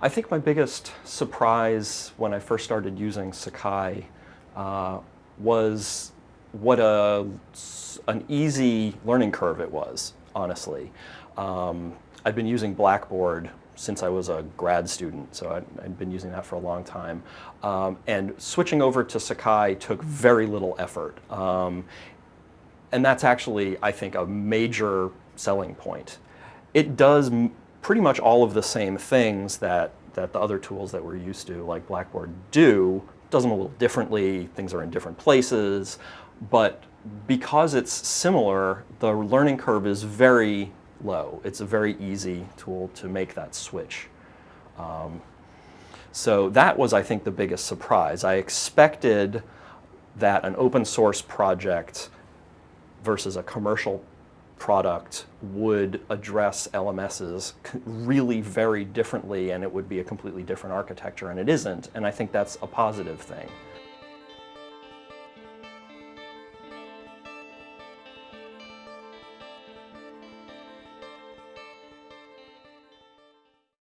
I think my biggest surprise when I first started using Sakai uh, was what a, an easy learning curve it was, honestly. Um, I've been using Blackboard since I was a grad student, so I'd, I'd been using that for a long time. Um, and switching over to Sakai took very little effort. Um, and that's actually, I think, a major selling point. It does pretty much all of the same things that, that the other tools that we're used to, like Blackboard, do. Does them a little differently, things are in different places, but because it's similar, the learning curve is very low. It's a very easy tool to make that switch. Um, so that was, I think, the biggest surprise. I expected that an open source project versus a commercial product would address LMSs really very differently and it would be a completely different architecture and it isn't and I think that's a positive thing.